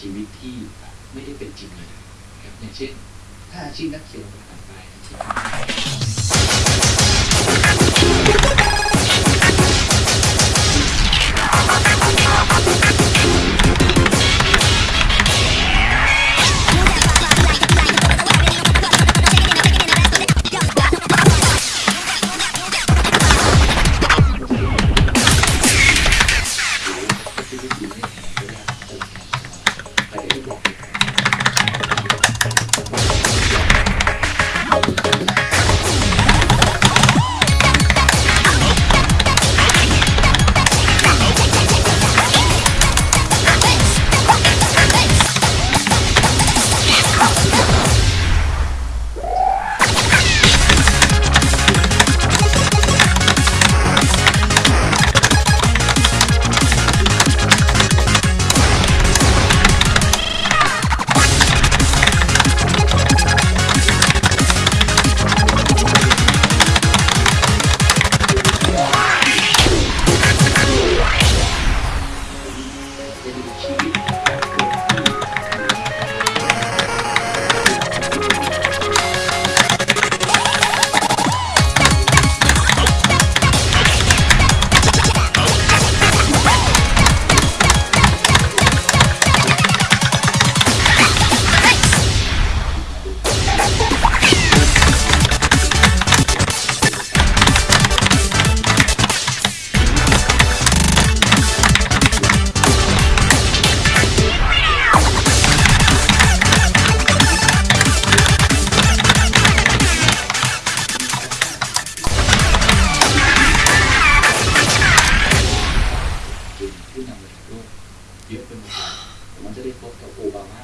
ชีวิตที่ไม่ได้เป็นจริงเลยครับอย่างเช่น ถ้าอาชีพนักเขียนภาษาไปอาชีพ เป็น ผู้นำระดับโลกเยอะไปหมดเลยผมมันจะได้พบกับโอบามา